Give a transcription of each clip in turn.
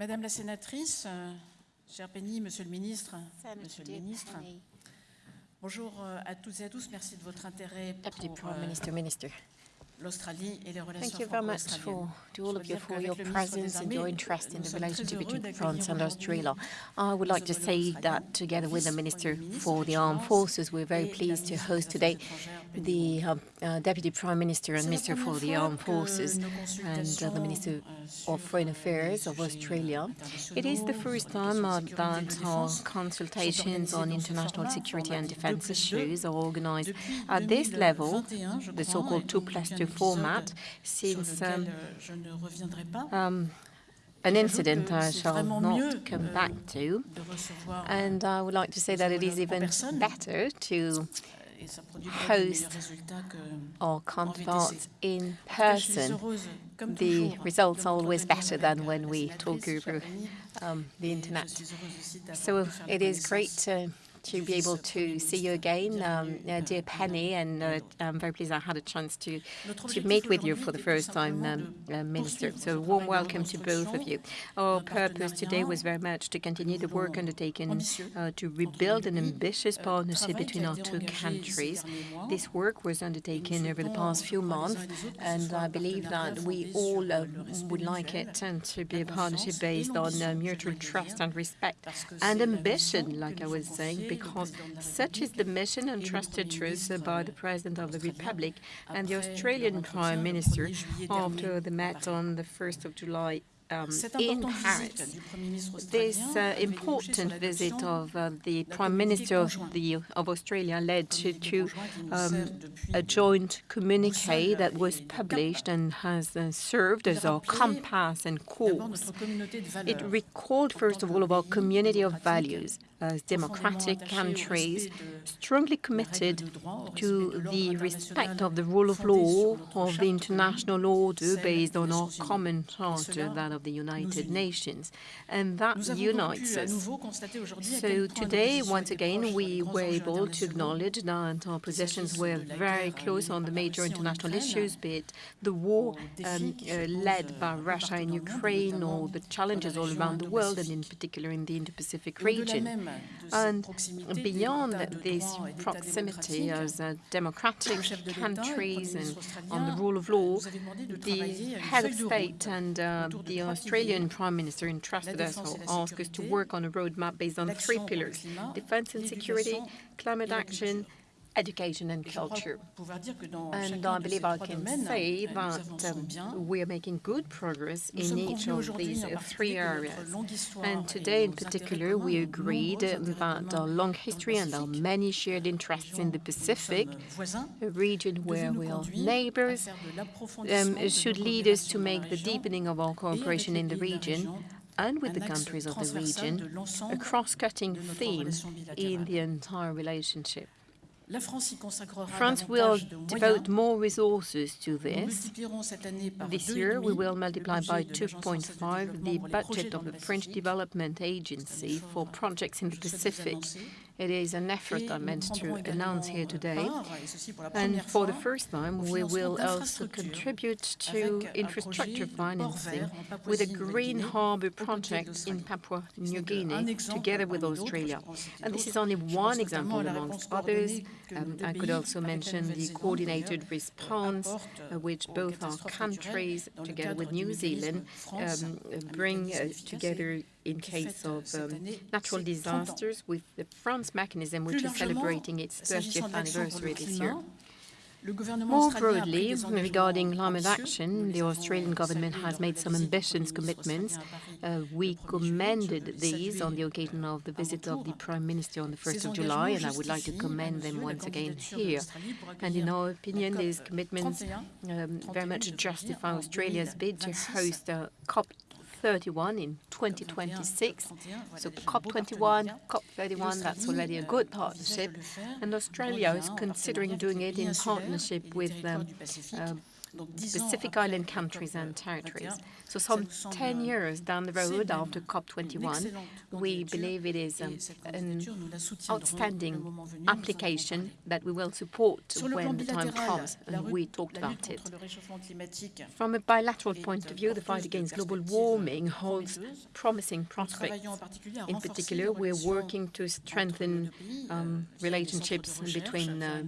Madame la sénatrice, euh, chère Penny, Monsieur le ministre, Monsieur le ministre, bonjour euh, à toutes et à tous. Merci de votre intérêt Deputy pour Prime euh, euh Minister, Minister. l'Australie et les relations Thank you very much franco-australiennes. for to all of Je you dois for dire your qu'avec le ministre des presence and Armées, your interest in nous the sommes relationship très heureux between d'accueillir France and aujourd'hui Australia. I would like to nos say homologues that australiens, together le with the vice-premier Minister ministre for de the la Armed Finance Forces, we're very et la pleased to ministre des host today Affaires étrangères, Penny the um, uh, Deputy Prime Minister and Minister for the Armed Forces and uh, the Minister euh, of Foreign euh, Affairs of Australia. It is the first sur les questions time uh, that our consultations on international security and defense 2 plus 2, issues are organized at this level, the so-called 2 donc plus un 2 format, since um, euh, je ne reviendrai pas. um, an incident I shall not come euh, back to. And I would like to say that it is even better to et ça produit pas de host or counterparts in En tout cas, je suis person. The results are always better than when we talk over um, the internet. Je suis heureuse aussi d'avoir So pu faire la it is great to, to be able to see you again, um, uh, dear Penny, and uh, I'm very pleased I had a chance to, to meet with you for the first time, um, uh, Minister. So a warm welcome to both of you. Our purpose today was very much to continue the work undertaken uh, to rebuild an ambitious partnership between our two countries. This work was undertaken over the past few months, and I believe that we all uh, would like it and to be a partnership based on uh, mutual trust and respect and ambition, like I was saying, because such is the mission entrusted to us by the President of the Republic and the Australian Prime Minister after the met on the 1st of July um, in Paris. visite du Premier ministre This uh, a débouché sur important visit of uh, the Prime Minister of, the, of Australia led to, to conjoint qui nous um, a joint communique that was published and has uh, served as our compass and course. notre communauté de It recalled, first of all, of our community of values as democratic countries, strongly committed de droit, au to the respect of the rule of law, of the international order based on our common charter, that of the United. Nations. And that Nous avons donc unites us. nouveau constater aujourd'hui à So quel point nos today, once again, proches sur les we were able to acknowledge that our positions were s'agisse de la very close on the major international issues, be it the war um, défis qui se uh, led euh, by Russia in dans le monde, Ukraine, or the challenges all around the world, and in particular in the Indo-Pacific region. Même de cette And beyond this droit et d'États proximity as democratic le chef de l'État et le countries and on the rule of law, nous avait demandé de the travailler à une head of state and uh, the Australian. Prime Minister entrusted us or asked us to work on a roadmap based on three l'action pour le pillars, defense and security, climate action. Education and Et je crois culture. pouvoir dire que dans And I believe I can say that um, we are making good progress in each of these uh, three areas. notre longue histoire And today, in particular, we agreed that our long history and our many shared interests in the Pacific, a region where we are neighbors, faire de l'approfondissement um, should lead us to make the deepening of our cooperation in the pays de la region and with the countries of the region, a cross-cutting theme in the entire relationship. France y consacrera France will devote more resources to this. multiplierons cette année par This year, we will multiply by de l'Agence française de 2.5 the pour les projets budget of the French Development Agency for projects in the je souhaite vous Pacific. It is an effort I meant to announce here today. part, et ceci pour la And for the first time, we will also contribute to infrastructure projet de port financing with a green harbour aux côtés de project in. Papua New Guinea together with Australia. je peux en citer And this is only one example amongst others. coordonnée que nos Um, I could also mention the coordinated response uh, which both our countries, naturelles dans le together with New Zealand, um, bring uh, together in case fête of um, natural ses 30 ans. disasters with the FRANZ mechanism, which is celebrating its 30th de l'action pour le anniversary this year. climat, le gouvernement More a broadly, regarding climate action, the Australian government has made some ambitious commitments. australien à Paris Uh, we le 1er juillet. Je commended these on the occasion of the visit of the Prime Minister on the 1st of July, and I would like to commend them once again here. And in our opinion, these commitments um, very much justify Australia's bid to 2026. host uh, COP31 in 2026. So COP21, COP31, that's already a good partnership. And Australia is considering doing it in partnership with um, uh, Pacific Island countries and territories. So some 10 years down the road after COP21, we believe it is um, an outstanding application that we will support when the time comes, and we talked about it. From a bilateral point of view, the fight against global warming holds promising prospects. In particular, we're working to strengthen um, relationships between uh,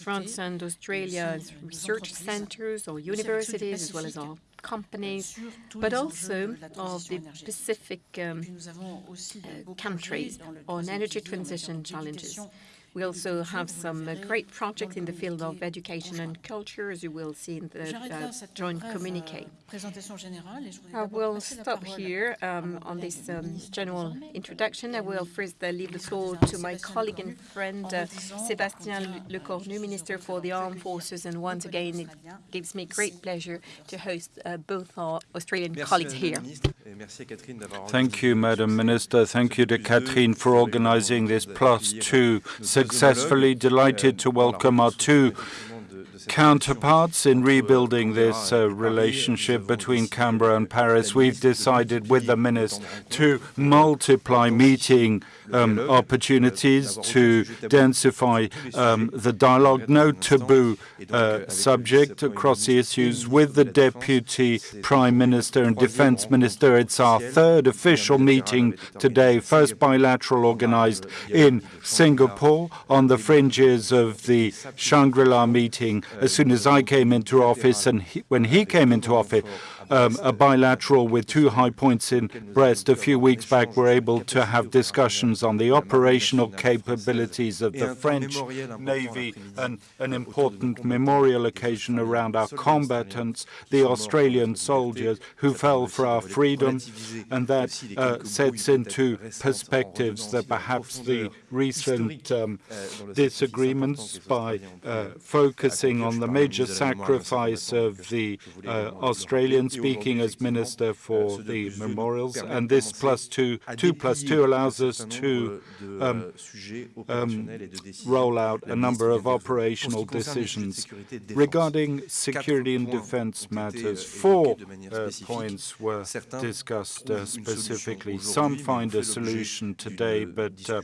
France and Australia's research centers or universities, as well as our companies, but also of the Pacific um, uh, countries on energy transition challenges. We also have some uh, great projects in the field of education and culture, as you will see in the uh, joint communique. I will stop here um, on this um, general introduction. I will first uh, leave the floor to my colleague and friend, uh, Sébastien Lecornu, Minister for the Armed Forces, and once again, it gives me great pleasure to host uh, both our Australian colleagues here. Thank you, Madam Minister. Thank you to Catherine for organizing this plus two successfully. Delighted to welcome our two counterparts in rebuilding this uh, relationship between Canberra and Paris. We've decided with the minister to multiply meeting um, opportunities to densify um, the dialogue, no taboo uh, subject across the issues with the Deputy Prime Minister and Defense Minister. It's our third official meeting today, first bilateral organized in Singapore on the fringes of the Shangri-La meeting as soon as I came into office and he, when he came into office um, a bilateral with two high points in Brest a few weeks back we were able to have discussions on the operational capabilities of the French Navy and an important memorial occasion around our combatants, the Australian soldiers who fell for our freedom, and that uh, sets into perspectives that perhaps the recent um, disagreements by uh, focusing on the major sacrifice of the uh, Australians speaking as Minister for the Memorials, and this plus two, two plus two allows us to um, um, roll out a number of operational decisions. Regarding security and defense matters, four uh, points were discussed uh, specifically. Some find a solution today, but uh,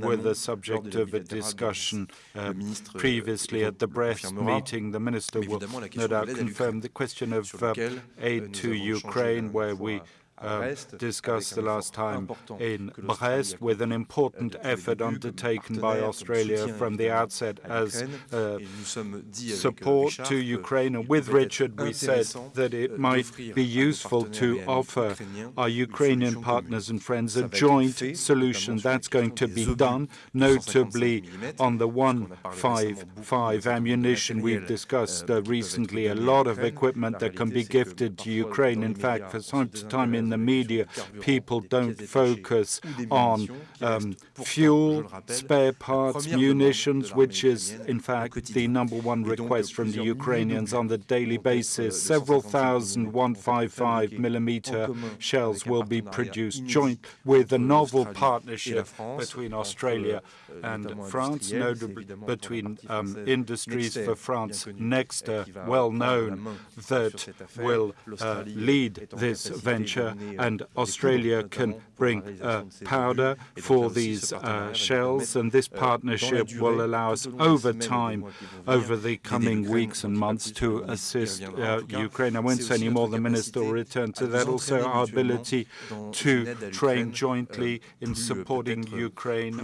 were the subject of a discussion uh, previously at the Brest meeting. The minister will no doubt confirm the question of uh, aid to Ukraine, where we uh, discussed the last time in Brest with an important effort undertaken by Australia from the outset as uh, support to Ukraine. And with Richard, we said that it might be useful to offer our Ukrainian partners and friends a joint solution. That's going to be done, notably on the 155 ammunition. We've discussed uh, recently a lot of equipment that can be gifted to Ukraine. In fact, for time to time in the media, people don't focus on um, fuel, spare parts, munitions, which is, in fact, the number one request from the Ukrainians on the daily basis. Several thousand 155 millimeter shells will be produced joint with a novel partnership between Australia and France, notably between um, industries for France, Nexter, well known, that will uh, lead this venture, and Australia can bring uh, powder for these uh, shells, and this partnership will allow us over time, over the coming weeks and months, to assist uh, Ukraine. I won't say any more, the minister will return to that. Also, our ability to train jointly in supporting Ukraine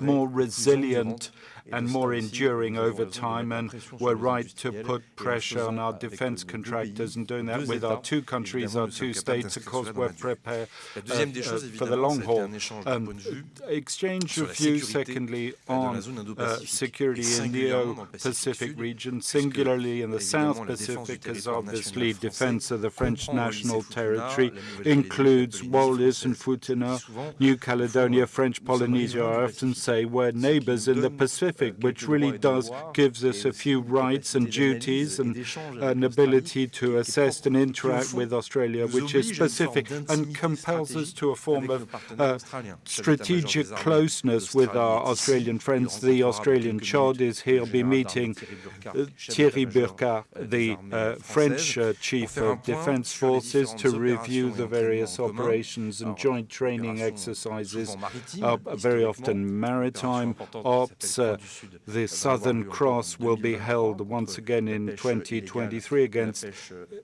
more resilient and more enduring over time, and we're right to put pressure on our defense contractors and doing that with our two countries, our two states. Of course, we're prepared uh, uh, for the long haul. Um, exchange of views, secondly, on uh, security in the Pacific region, singularly in the South Pacific, as obviously defense of the French national territory includes Wallis and Futuna, New Caledonia, French Polynesia, I often say, we're neighbors in the Pacific, which really does gives us a few rights and duties and an ability to assess and interact with Australia, which is specific and compels us to a form of uh, strategic closeness with our Australian friends. The Australian CHOD is here. He'll be meeting uh, Thierry Burkhard, the uh, French uh, Chief of Defense Forces, to review the various operations and joint training exercises, uh, very often maritime ops. Uh, the Southern Cross will be held once again in 2023 against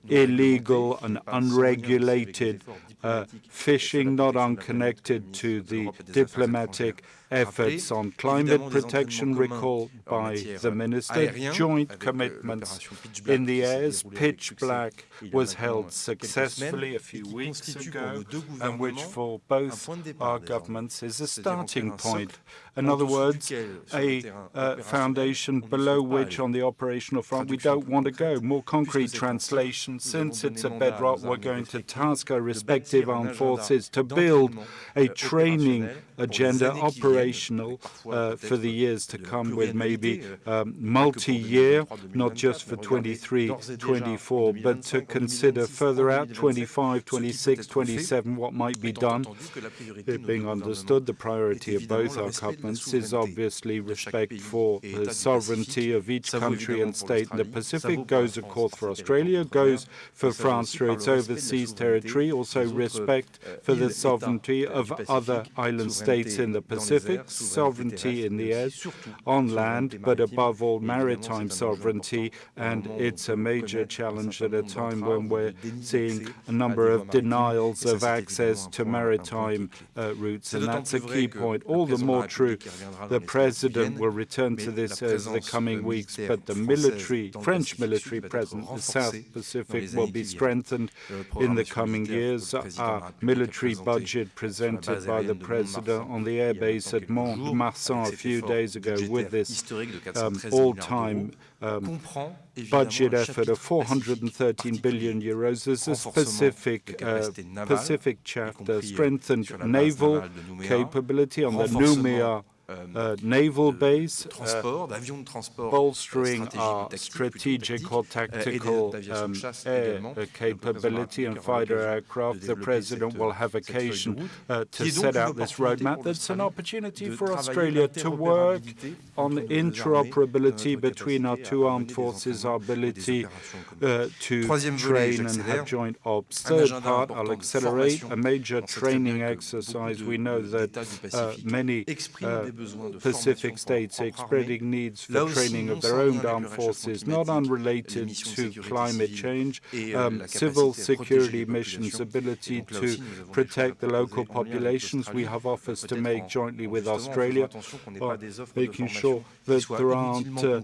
illegal and unregulated uh, fishing, not unconnected to the diplomatic efforts on climate protection recalled by the minister, joint commitments in the airs. Pitch Black was held successfully a few weeks ago, and which for both our governments is a starting point. In other words, a uh, foundation below which on the operational front we don't want to go. More concrete translation, since it's a bedrock, we're going to task our respective armed forces to build a training agenda operational uh, for the years to come with maybe um, multi-year, not just for 23, 24, but to consider further out, 25, 26, 27, what might be done. It being understood, the priority of both our governments is obviously respect for the sovereignty of each country and state in the Pacific, goes, of course, for Australia, goes for France through its overseas territory, also respect for the sovereignty of other island states in the Pacific, sovereignty in the air, on land, but above all, maritime sovereignty, and it's a major challenge at a time when we're seeing a number of denials of access to maritime uh, routes, and that's a key point. All the more true, the President will return to this over the coming weeks, but the military, French military presence in the South Pacific will be strengthened in the coming years. Our military budget presented by the President on the airbase at Mont-Marsan a few days ago with this um, all-time um, budget effort of 413 billion euros. There's a specific uh, Pacific chapter, strengthened naval capability on the Noumea uh, naval base, uh, bolstering our strategic or tactical um, air capability and fighter aircraft. The President will have occasion uh, to set out this roadmap. That's an opportunity for Australia to work on interoperability between our two armed forces, our ability uh, to train and have joint ops. Third part, I'll accelerate a major training exercise. We know that uh, many Pacific states expressing needs for training of their own armed forces, not unrelated to climate change, um, civil security missions, ability to protect the local populations. We have offers to make jointly with Australia, making sure that there aren't uh,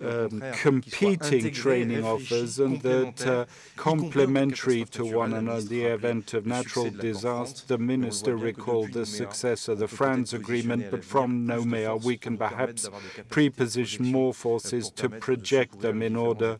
um, competing training offers and that uh, complementary to one another. In the event of natural disaster, the minister recalled the success of the FRANZ agreement, but from Noumea, we can perhaps pre-position more forces to project them in order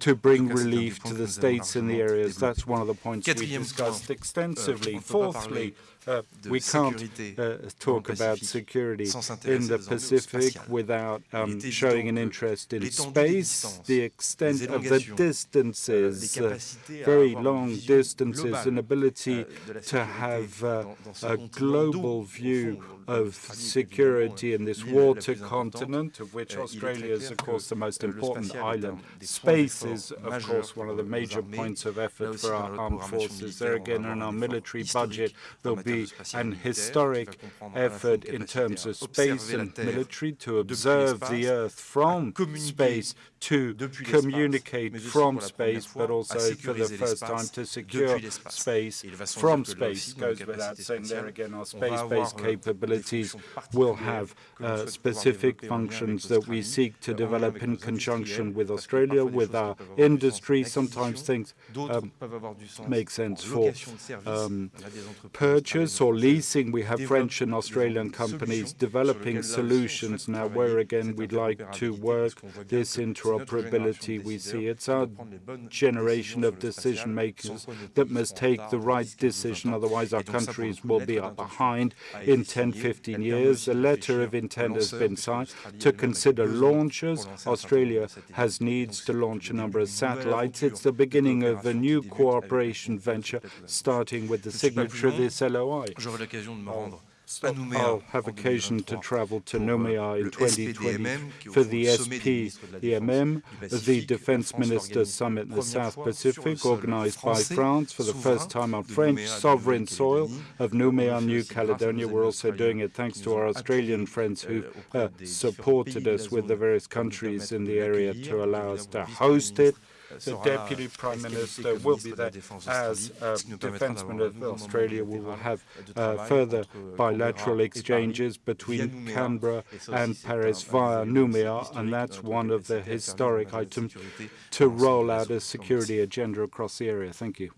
to bring relief to the states in the areas. That's one of the points we discussed extensively. Fourthly, uh, we can't uh, talk about security in the Pacific without um, showing an interest in space, the extent of the distances, uh, very long distances, an ability to have uh, a global view of security in this water continent, of which Australia is, of course, the most important island. Space is, of course, one of the major points of effort for our armed forces. There again, in our military budget, there'll be be an historic effort in terms of space and military to observe the Earth from space, to communicate from space, but also for the first time to secure space from space. Goes without saying there again, our space-based capabilities will have uh, specific functions that we seek to develop in conjunction with Australia, with our industry. Sometimes things um, make sense for um, purchase or leasing. We have French and Australian companies developing solutions now where again we'd like to work this into interoperability we see. It's our generation of decision makers that must take the right decision, otherwise our countries will be behind in 10, 15 years. a letter of intent has been signed to consider launches. Australia has needs to launch a number of satellites. It's the beginning of a new cooperation venture, starting with the signature of this LOI. I'll have occasion to travel to Nouméa in 2020 for the SPDMM, the Defense Ministers Summit in the South Pacific, organized by France for the first time on French sovereign soil of Nouméa, New Caledonia. We're also doing it thanks to our Australian friends who uh, supported us with the various countries in the area to allow us to host it the Deputy Prime Minister will be there as uh, Defence Minister of Australia. We will have uh, further bilateral exchanges between Canberra and Paris via Nouméa, and that's one of the historic items to roll out a security agenda across the area. Thank you.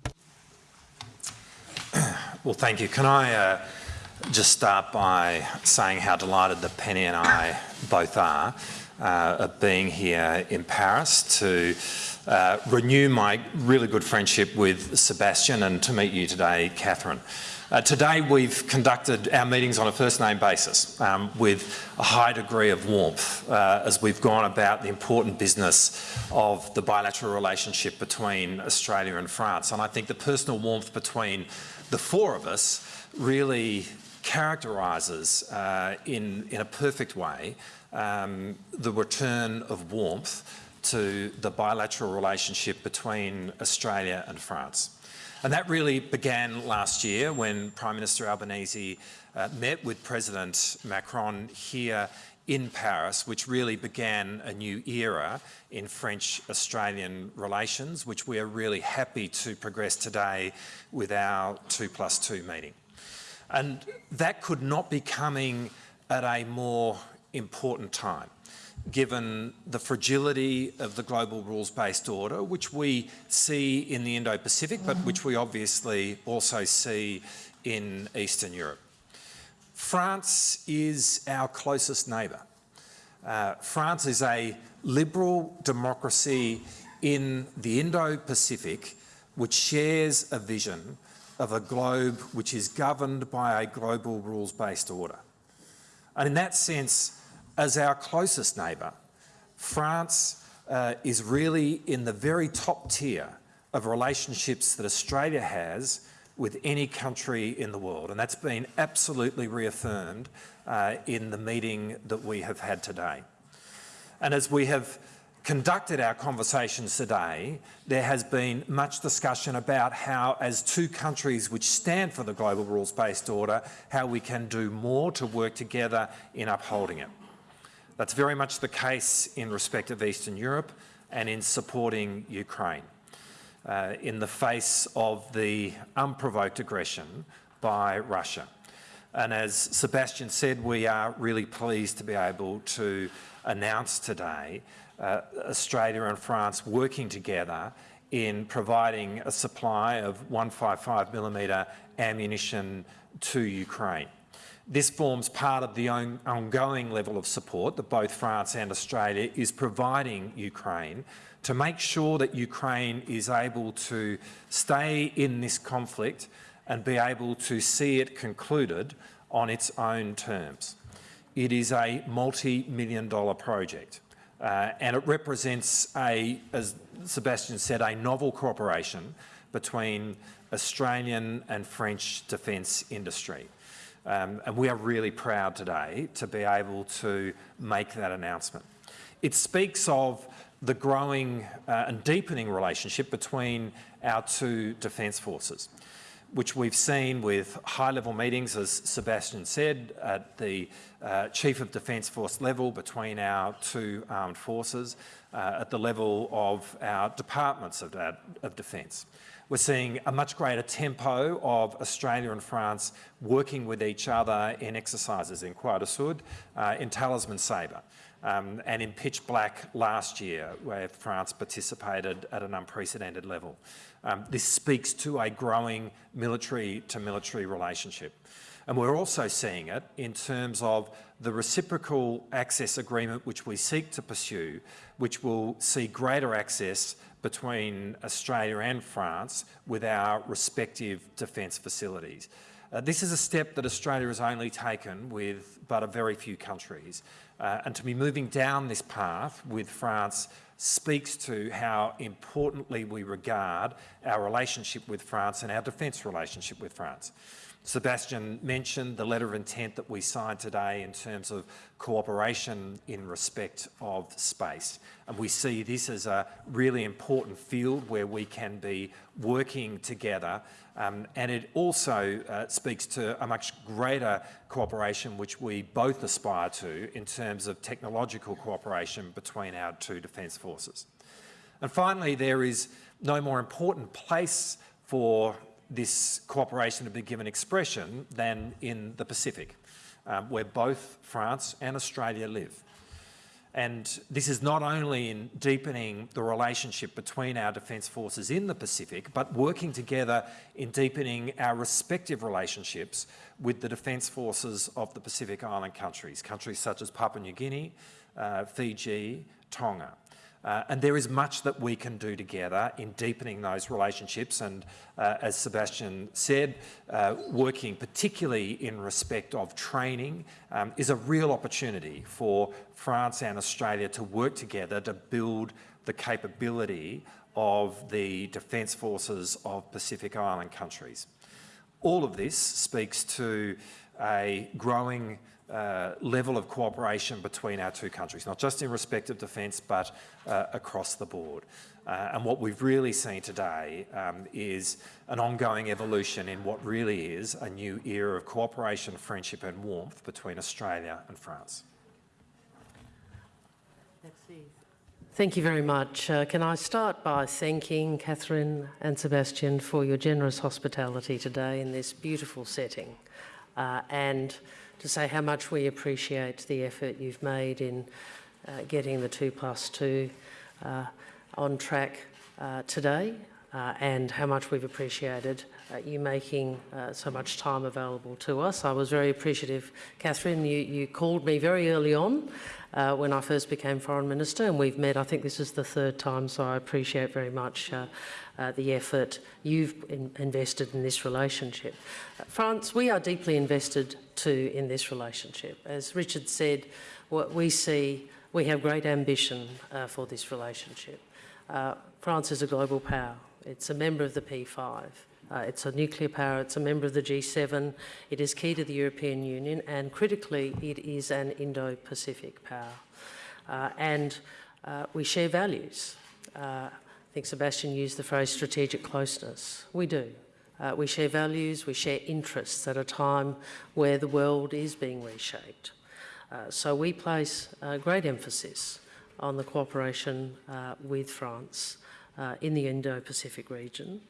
Well, thank you. Can I uh, just start by saying how delighted the Penny and I both are uh, of being here in Paris to uh, renew my really good friendship with Sebastian and to meet you today, Catherine. Uh, today we've conducted our meetings on a first name basis um, with a high degree of warmth uh, as we've gone about the important business of the bilateral relationship between Australia and France. And I think the personal warmth between the four of us really characterises uh, in, in a perfect way um, the return of warmth to the bilateral relationship between Australia and France. And that really began last year when Prime Minister Albanese uh, met with President Macron here in Paris, which really began a new era in French-Australian relations, which we are really happy to progress today with our 2 plus 2 meeting. And that could not be coming at a more important time given the fragility of the global rules-based order, which we see in the Indo-Pacific, but which we obviously also see in Eastern Europe. France is our closest neighbour. Uh, France is a liberal democracy in the Indo-Pacific which shares a vision of a globe which is governed by a global rules-based order. And in that sense, as our closest neighbour, France uh, is really in the very top tier of relationships that Australia has with any country in the world. And that's been absolutely reaffirmed uh, in the meeting that we have had today. And as we have conducted our conversations today, there has been much discussion about how, as two countries which stand for the global rules-based order, how we can do more to work together in upholding it. That's very much the case in respect of Eastern Europe and in supporting Ukraine uh, in the face of the unprovoked aggression by Russia. And as Sebastian said, we are really pleased to be able to announce today uh, Australia and France working together in providing a supply of 155mm ammunition to Ukraine. This forms part of the on ongoing level of support that both France and Australia is providing Ukraine to make sure that Ukraine is able to stay in this conflict and be able to see it concluded on its own terms. It is a multi-million dollar project uh, and it represents a, as Sebastian said, a novel cooperation between Australian and French defence industry. Um, and we are really proud today to be able to make that announcement. It speaks of the growing uh, and deepening relationship between our two defence forces, which we've seen with high-level meetings, as Sebastian said, at the uh, Chief of Defence Force level between our two armed forces, uh, at the level of our departments of, of defence. We're seeing a much greater tempo of Australia and France working with each other in exercises in Croix Sud, uh, in Talisman Sabre, um, and in Pitch Black last year, where France participated at an unprecedented level. Um, this speaks to a growing military-to-military -military relationship. And we're also seeing it in terms of the reciprocal access agreement which we seek to pursue, which will see greater access between Australia and France with our respective defence facilities. Uh, this is a step that Australia has only taken with but a very few countries. Uh, and to be moving down this path with France speaks to how importantly we regard our relationship with France and our defence relationship with France. Sebastian mentioned the letter of intent that we signed today in terms of cooperation in respect of space. And we see this as a really important field where we can be working together. Um, and it also uh, speaks to a much greater cooperation which we both aspire to in terms of technological cooperation between our two defence forces. And finally, there is no more important place for this cooperation to be given expression than in the Pacific, um, where both France and Australia live. And this is not only in deepening the relationship between our defence forces in the Pacific, but working together in deepening our respective relationships with the defence forces of the Pacific Island countries, countries such as Papua New Guinea, uh, Fiji, Tonga. Uh, and there is much that we can do together in deepening those relationships. And uh, as Sebastian said, uh, working particularly in respect of training um, is a real opportunity for France and Australia to work together to build the capability of the defence forces of Pacific Island countries. All of this speaks to a growing uh, level of cooperation between our two countries, not just in respect of defence, but uh, across the board. Uh, and what we've really seen today um, is an ongoing evolution in what really is a new era of cooperation, friendship and warmth between Australia and France. Thank you very much. Uh, can I start by thanking Catherine and Sebastian for your generous hospitality today in this beautiful setting uh, and to say how much we appreciate the effort you've made in uh, getting the 2 plus 2 uh, on track uh, today uh, and how much we've appreciated uh, you making uh, so much time available to us. I was very appreciative, Catherine, you, you called me very early on uh, when I first became Foreign Minister and we've met, I think this is the third time, so I appreciate very much uh, uh, the effort you've in invested in this relationship. Uh, France, we are deeply invested too in this relationship. As Richard said, what we see, we have great ambition for this relationship. France is a global power. It's a member of the P5. Uh, it's a nuclear power, it's a member of the G7, it is key to the European Union, and critically, it is an Indo-Pacific power. Uh, and uh, we share values. Uh, I think Sebastian used the phrase strategic closeness. We do. Uh, we share values, we share interests at a time where the world is being reshaped. Uh, so we place great emphasis on the cooperation with France in the Indo-Pacific region.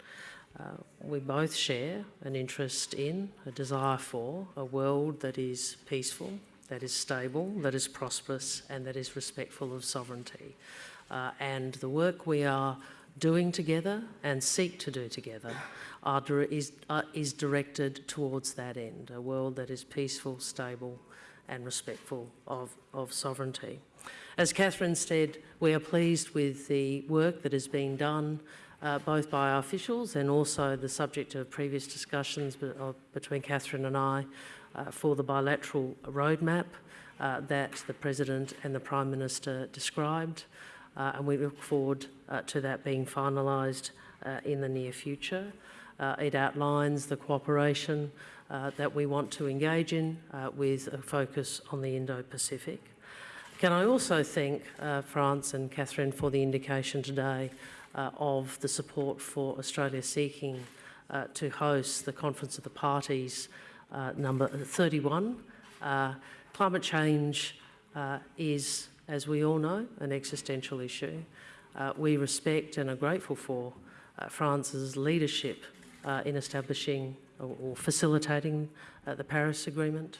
Uh, we both share an interest in, a desire for, a world that is peaceful, that is stable, that is prosperous, and that is respectful of sovereignty. Uh, and the work we are doing together and seek to do together is, uh, is directed towards that end, a world that is peaceful, stable, and respectful of, of sovereignty. As Catherine said, we are pleased with the work that has been done uh, both by our officials and also the subject of previous discussions be uh, between Catherine and I uh, for the bilateral roadmap uh, that the President and the Prime Minister described. Uh, and we look forward uh, to that being finalised in the near future. it outlines the cooperation that we want to engage in with a focus on the Indo-Pacific. Can I also thank France and Catherine for the indication today uh, of the support for Australia seeking uh, to host the Conference of the Parties uh, number 31. Uh, climate change uh, is, as we all know, an existential issue. Uh, we respect and are grateful for France's leadership in establishing or, or facilitating the Paris Agreement.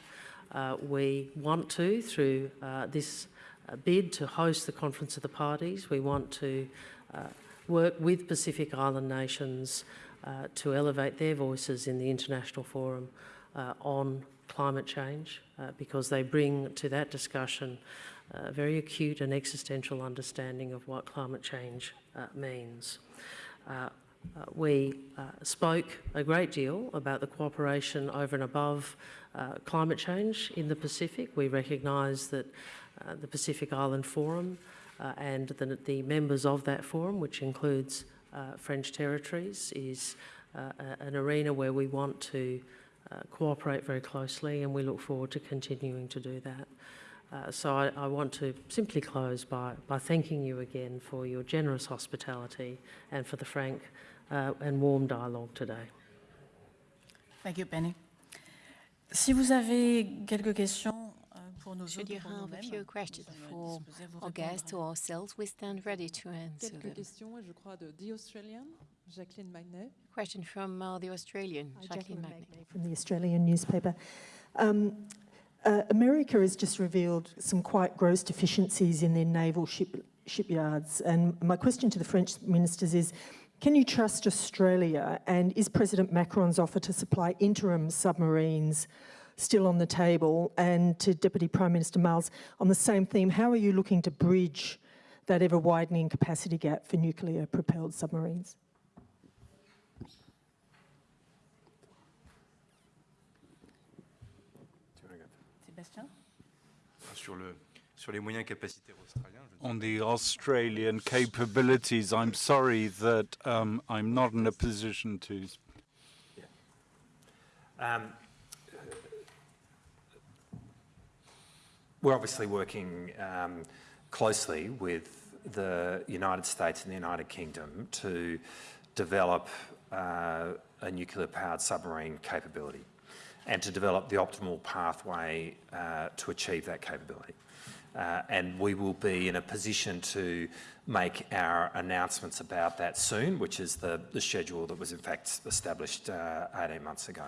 we want to, through this bid to host the Conference of the Parties, we want to work with Pacific Island nations uh, to elevate their voices in the international forum uh, on climate change uh, because they bring to that discussion a very acute and existential understanding of what climate change uh, means. Uh, uh, we uh, spoke a great deal about the cooperation over and above uh, climate change in the Pacific. We recognise that uh, the Pacific Island Forum uh, and the, the, members of that forum, which includes uh, French territories, is an arena where we want to cooperate very closely and we look forward to continuing to do that. Uh, so I, I, want to simply close by, by thanking you again for your generous hospitality and for the frank uh, and warm dialogue today. Thank you, Penny. Si vous avez quelques questions Should you have a few questions for our guests or ourselves, we stand ready to answer Quelques them. questions, je crois, de The Australian, Jacqueline Magnay. Question from uh, the Australian, Jacqueline, Jacqueline Magnay. From the Australian newspaper. Um, uh, America has just revealed some quite gross deficiencies in their naval ship, shipyards. And my question to the French ministers is, can you trust Australia? And is President Macron's offer to supply interim submarines still on the table? And to Deputy Prime Minister Marles on the same theme, how are you looking to bridge that ever-widening capacity gap for nuclear-propelled submarines? Sur le, sur les moyens capacitaires australiens. On the Australian capabilities, I'm sorry that um, I'm not in a position to. Yeah. Um, we're obviously working um, closely with the United States and the United Kingdom to develop uh, a nuclear-powered submarine capability and to develop the optimal pathway uh, to achieve that capability. Uh, and we will be in a position to make our announcements about that soon, which is the, the schedule that was in fact established uh, 18 months ago.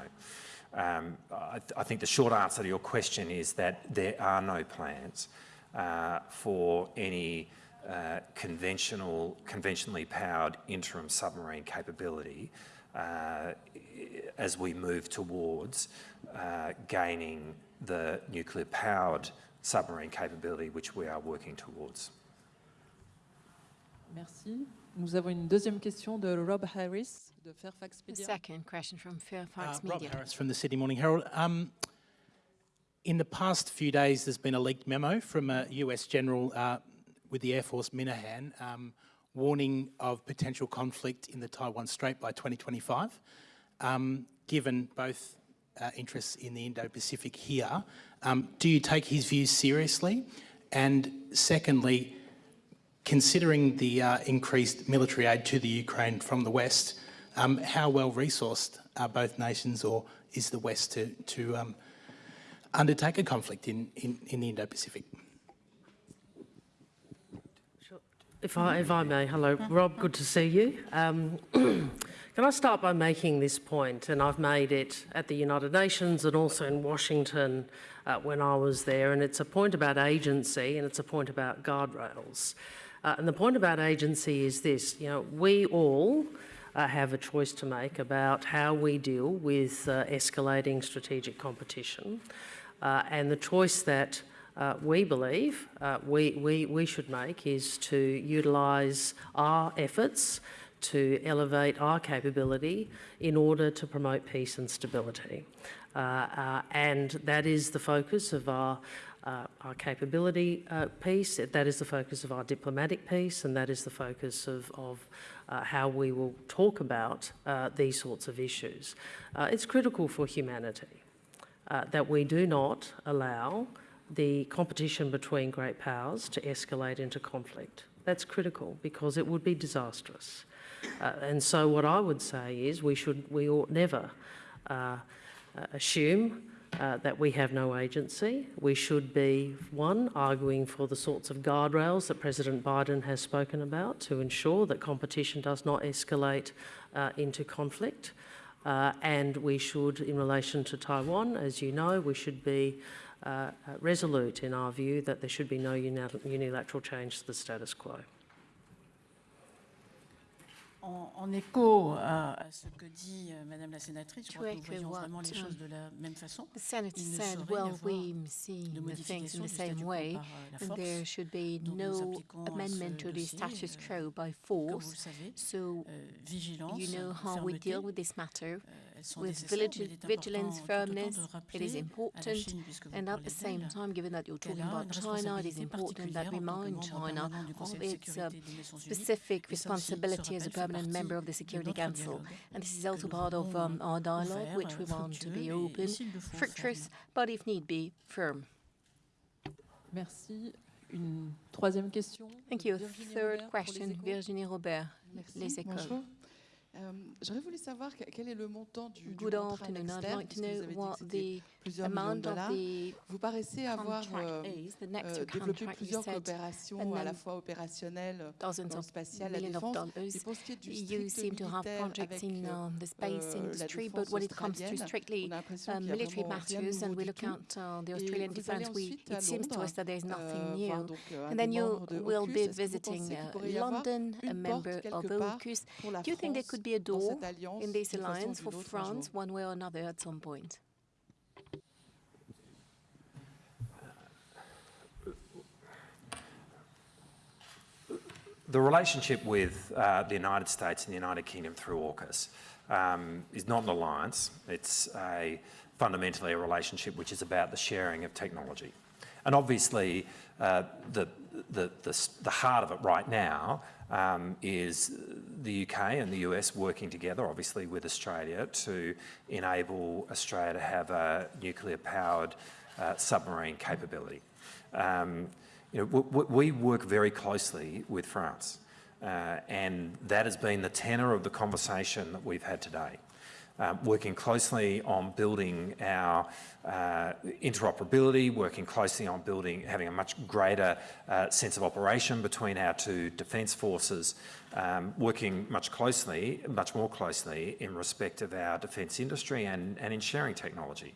Um, I, th I, think the short answer to your question is that there are no plans uh, for any uh, conventional, conventionally powered interim submarine capability uh, as we move towards uh, gaining the nuclear-powered submarine capability, which we are working towards. Merci. Nous avons une deuxième question de Rob Harris de Fairfax Media. The second question from Fairfax uh, Media. Rob Harris from the Sydney Morning Herald. Um, in the past few days, there's been a leaked memo from a US general uh, with the Air Force Minihan um, warning of potential conflict in the Taiwan Strait by 2025. Um, given both uh, interests in the Indo-Pacific here, um, do you take his views seriously? And secondly, considering the uh, increased military aid to the Ukraine from the West, um, how well resourced are both nations or is the West to, to um, undertake a conflict in, in, in the Indo-Pacific? If I, if I may, hello, Rob, good to see you. Um, can I start by making this point? point, and I've made it at the United Nations and also in Washington uh, when I was there, and it's a point about agency and it's a point about guardrails. Uh, and the point about agency is this, you know, we all uh, have a choice to make about how we deal with uh, escalating strategic competition, uh, and the choice that uh, we believe uh, we, we, we should make is to utilise our efforts to elevate our capability in order to promote peace and stability. Uh, uh and that is the focus of our, uh, our capability piece, that is the focus of our diplomatic piece, and that is the focus of, of how we will talk about these sorts of issues. it's critical for humanity that we do not allow the competition between great powers to escalate into conflict. That's critical because it would be disastrous. Uh, and so what I would say is we should, we ought never uh, uh, assume uh, that we have no agency. We should be, one, arguing for the sorts of guardrails that President Biden has spoken about to ensure that competition does not escalate uh, into conflict. Uh, and we should, in relation to Taiwan, as you know, we should be uh, uh, resolute in our view that there should be no unilateral change to the status quo. En, en, écho à, à, ce que dit euh, Madame la sénatrice, je crois que nous voyons vraiment les choses de la même façon. The senator said, well, we see the things in the same way, and there should be no amendment to the status quo by force. So, you know how we deal with this matter. With vigilance, firmness, it is important, and at the same time, given that you're talking about China, it is important that we remind China of its uh, specific responsibility as a permanent member of the Security Council. And this is also part of um, our dialogue, which we want to be open, fructuous, but if need be, firm. Merci. Une troisième question. Thank you. Third question, Virginie Robert, Les Échos. Um, J'aurais voulu savoir quel est le montant du, Good du contrat afternoon. I'd externe, like to puisque vous know avez dit what que c'était the plusieurs millions de amount of dollars. the Vous paraissez avoir contract euh, is, the next euh, développé contract, you plusieurs said, coopérations and à la then fois opérationnelles dozens dans le of spatial, la millions of défense. dollars. Et pour ce qui est du You strict seem to have militaire projects avec in euh, uh, the space euh, la industry, défense but when it comes to australienne, strictly on a l'impression uh, qu'il y a military vraiment rien de matters and nouveau we du look tout. at uh, the Et Australian vous allez defense, we, ensuite à it seems to Londres, us that there is nothing euh, new. voir donc, euh, un And des then you membres de will AUKUS. be Est-ce que vous visiting pensez qu'il uh, pourrait y avoir London, a une porte member of quelque part AUKUS. pour la Do you think there France could be a door alliance in this d'une façon ou alliance for d'une autre un jour France, one way or another, at some point? The relationship with uh, the United States and the United Kingdom through AUKUS um, is not an alliance. It's a, fundamentally a relationship which is about the sharing of technology. And obviously, uh, the, the, the, the, heart of it right now um, is the UK and the US working together, obviously with Australia, to enable Australia to have a nuclear-powered uh, submarine capability. Um, you know, we work very closely with France, uh, and that has been the tenor of the conversation that we've had today. Um, working closely on building our uh, interoperability, working closely on building, having a much greater uh, sense of operation between our two defence forces, um, working much closely, much more closely in respect of our defence industry and, and in sharing technology.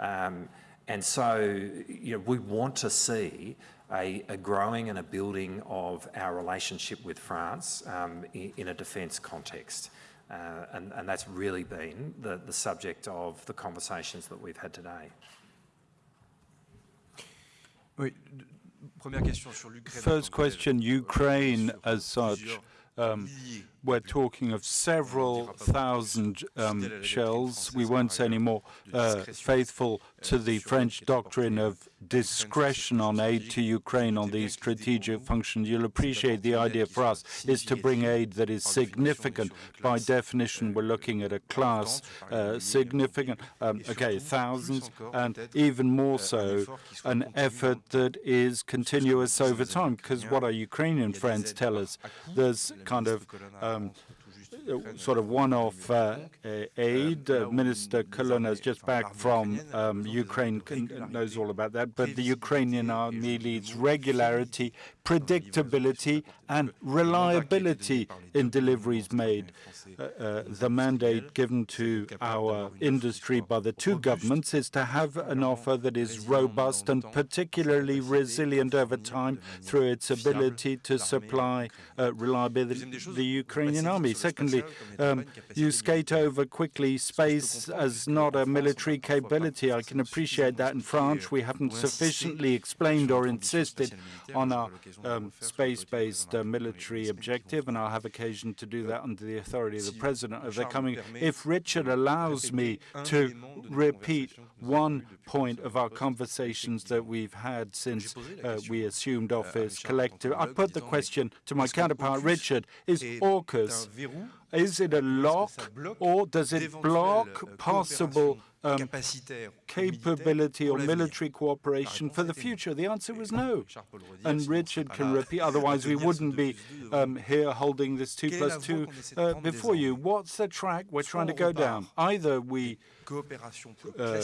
Um, and so, you know, we want to see a, a, growing and a building of our relationship with France um, in, in, a defence context. Uh, and, and, that's really been the, the subject of the conversations that we've had today. First question, Ukraine as such. Um, we're talking of several thousand um, shells. We say any more uh, faithful to the French doctrine of discretion on aid to Ukraine on these strategic functions. You'll appreciate the idea for us is to bring aid that is significant. By definition, we're looking at a class uh, significant, um, okay, thousands, and even more so, an effort that is continuous over time. Because what our Ukrainian friends tell us, there's kind of um, sort of one-off uh, aid. Uh, Minister Colonna is just back from um, Ukraine, knows all about that. But the Ukrainian army leads regularity, predictability, and reliability in deliveries made. Uh, uh, the mandate given to our industry by the two governments is to have an offer that is robust and particularly resilient over time through its ability to supply uh, reliability the Ukrainian army. Secondly, um, you skate over quickly space as not a military capability. I can appreciate that in France. We haven't sufficiently explained or insisted on our um, space-based uh, military objective, and I'll have occasion to do that under the authority of the President of the coming. If Richard allows me to repeat one point of our conversations that we've had since uh, we assumed office collective, I put the question to my counterpart, Richard, is AUKUS is it a lock or does it block possible um, capability or military cooperation for the future? The answer was no. And Richard can repeat, otherwise we wouldn't be um, here holding this 2 plus 2 uh, before you. What's the track we're trying to go down? Either we uh,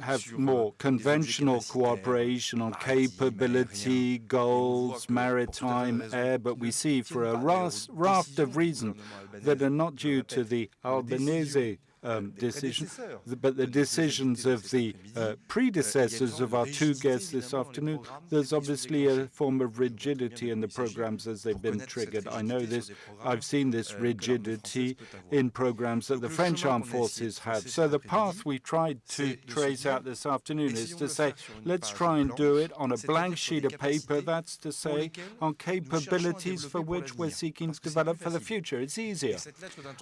have more conventional cooperation on capability, goals, maritime, air, but we see for a raft of reasons that are not due to the Albanese um, decision, but the decisions of the uh, predecessors of our two guests this afternoon, there's obviously a form of rigidity in the programs as they've been triggered. I know this, I've seen this rigidity in programs that the French armed forces have. So the path we tried to trace out this afternoon is to say, let's try and do it on a blank sheet of paper, that's to say, on capabilities for which we're seeking to develop for the future. It's easier.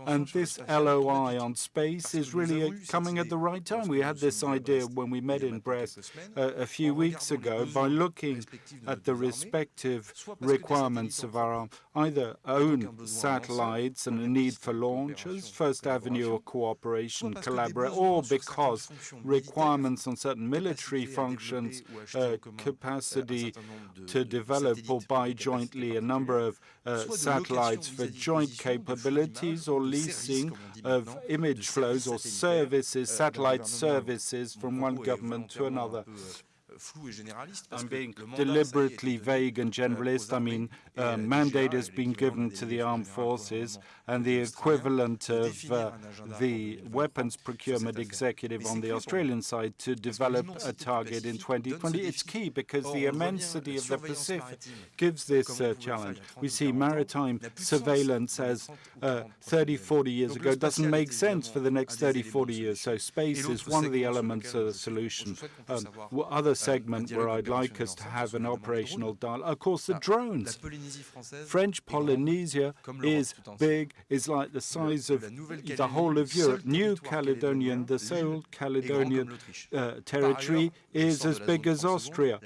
And this LOI on space is really coming at the right time. We had this idea when we met in Brest uh, a few weeks ago by looking at the respective requirements of our either own satellites and a need for launches, First Avenue of cooperation, collaborate, or because requirements on certain military functions, uh, capacity to develop or buy jointly a number of uh, Euh, satellites for joint capabilities or leasing of image flows or services, satellite services from one government to another. I'm being deliberately vague and generalist. I mean, uh, mandate has been given to the armed forces, and the equivalent of uh, the weapons procurement executive on the Australian side to develop a target in 2020. It's key because the immensity of the Pacific gives this uh, challenge. We see maritime surveillance as uh, 30, 40 years ago doesn't make sense for the next 30, 40 years. So space is one of the elements of the solution. Um, other segment where I'd like us to have an operational dialogue, of course, the drones. French Polynesia is big, is like the size of the whole of Europe. New Caledonian, the sole Caledonian uh, territory is as big as Austria.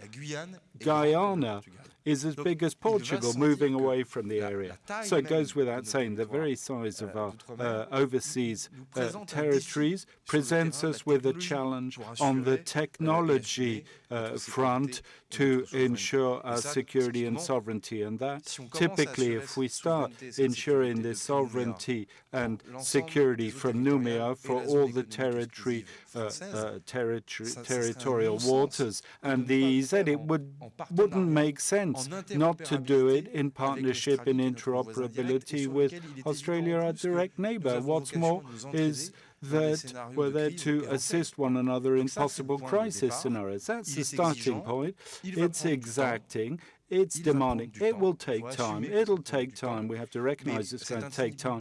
Guyana is as big as Portugal, moving away from the area. So it goes without saying, the very size of our uh, overseas uh, territories presents us with a challenge on the technology uh, front to ensure our security and sovereignty. And that typically, if we start ensuring this sovereignty and security from Nouméa for all the territory, uh, uh, territory territorial waters and the EZ, it would, wouldn't make sense not to do it in partnership in interoperability with Australia, our direct neighbor. What's more is that we're there to assist one another in possible crisis scenarios. That's the starting point. It's exacting. It's demanding. It will take time. It'll take time. We have to recognize it's going to take time.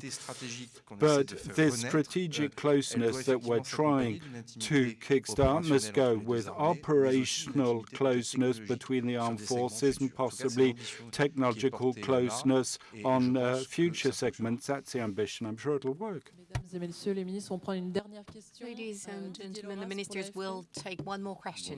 But this strategic closeness that we're trying to kickstart must go with operational closeness between the armed forces and possibly technological closeness on uh, future segments. That's the ambition. I'm sure it'll work. Ladies and gentlemen, the ministers will take one more question.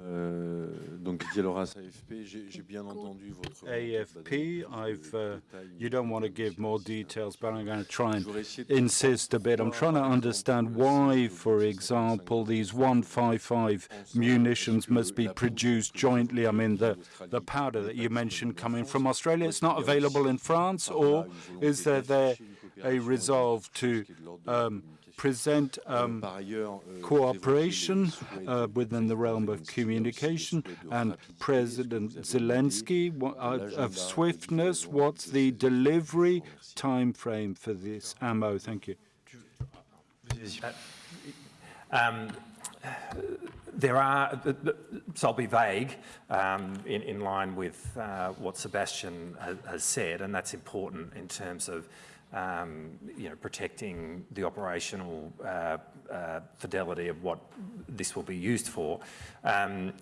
Euh, donc Didier Lauras, AFP, j'ai bien entendu votre AFP. I've uh, you don't want to give more details, but I'm going to try and insist a bit. I'm trying to understand why, for example, these 155 munitions must be produced jointly. I mean, the the powder that you mentioned coming from Australia, it's not available in France, or is there there a resolve to um, present um, cooperation uh, within the realm of communication and President Zelensky uh, of swiftness. What's the delivery time frame for this ammo? Thank you. Um, there are, so I'll be vague um, in, in, line with uh, what Sebastian has said, and that's important in terms of um, you know, protecting the operational uh, uh, fidelity of what this will be used for. Um,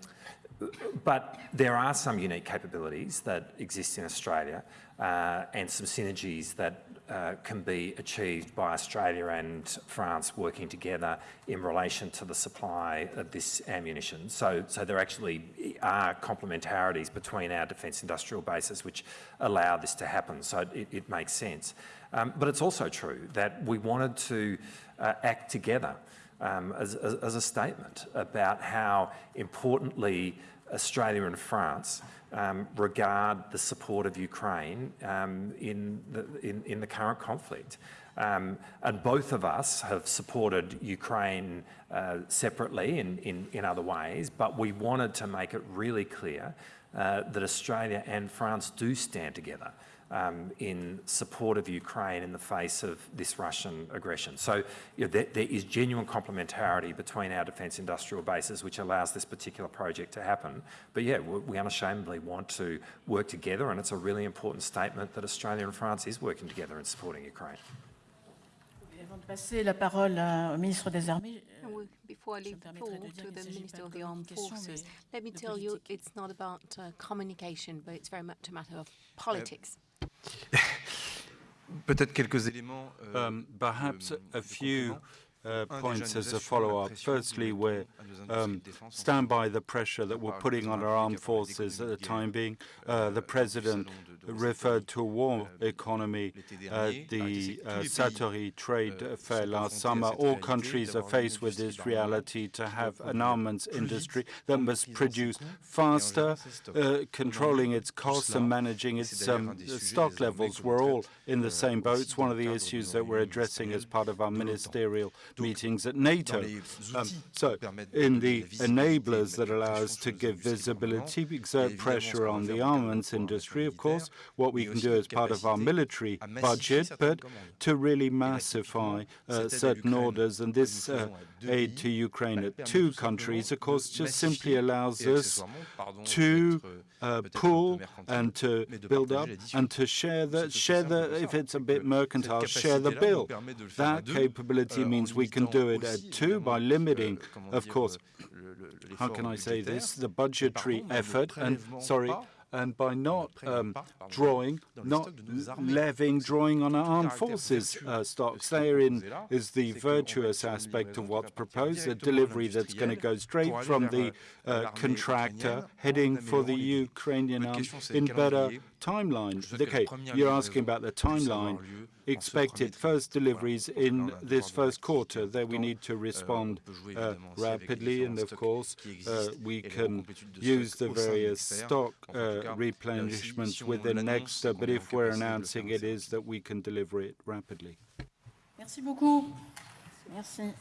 but there are some unique capabilities that exist in Australia uh, and some synergies that uh, can be achieved by Australia and France working together in relation to the supply of this ammunition. So, so there actually are complementarities between our defence industrial bases which allow this to happen. So it, it makes sense. Um, but it's also true that we wanted to uh, act together um, as, as, as, a statement about how importantly Australia and France um, regard the support of Ukraine um, in, the, in, in, the current conflict. Um, and both of us have supported Ukraine uh, separately in, in, in other ways, but we wanted to make it really clear uh, that Australia and France do stand together um, in support of Ukraine in the face of this Russian aggression. So you know, there, there is genuine complementarity between our defence industrial bases, which allows this particular project to happen. But yeah, we, we unashamedly want to work together, and it's a really important statement that Australia and France is working together in supporting Ukraine. Passer la parole au ministre des Armées, euh, we- Before I leave the floor to the Minister of the Armed Forces, let me tell you, it's not about uh, communication, but it's very much a matter of politics. Peut-être Peut-être quelques éléments. Euh, um, perhaps a few uh, points as a follow-up. pression que nous Firstly, we're à nos industries um, de défense en stand by the pressure that we're putting on our armed République a parlé forces at the time being. euh, Uh, the President salon de- de referred to a war euh, economy at the tous uh, Satori trade euh, fair last summer. All countries are faced with this reality to have an armaments industry that must produce coûts et en faster, gérant ses stocks. uh, controlling its costs and managing its um, un des sujets stock levels. We're all in the same boat. It's one of the issues that we're addressing as part of our ministerial meetings at NATO. Um, so, in the donner la visibilité, enablers that allow us to give industries du armement, visibility, exert pressure on the dans le cadre de armaments industry, of course, what we can do as part of our military budget, but to really massify uh, cette aide à certain orders. And this uh, faisons à deux aid to Ukraine at two countries, of course, just simply allows us to uh, peut-être un peu pool and to build up and to share the share the if it's a bit mercantile, share the bill. permet de le faire à That capability means we can do it at two by limiting, euh, of course, how can I say this, the budgetary pardon, mais ne effort and sorry, and by not um, drawing, not stocks de nos armées. levying, drawing on our armed forces uh, stocks. ce qui est Therein is the c'est qu'on va virtuous aspect of what's proposed, a delivery that's going to go straight from the euh, uh, contractor heading for the améliorant les délais. Ukrainian Votre army question, c'est le in better. Timeline. Je souhaite que la Okay, you're asking about the timeline. lieu en ce Expected first deliveries Je pense que là, in this first quarter. There we need to Euh, respond uh, évidemment aussi avec les rapidly, and of course, uh, we can use the au sein de various stock En uh, replenishments si on within l'annonce, Nexter, but if we're capacité de le announcing faire it assez is that we can deliver it rapidly. Merci beaucoup. Merci.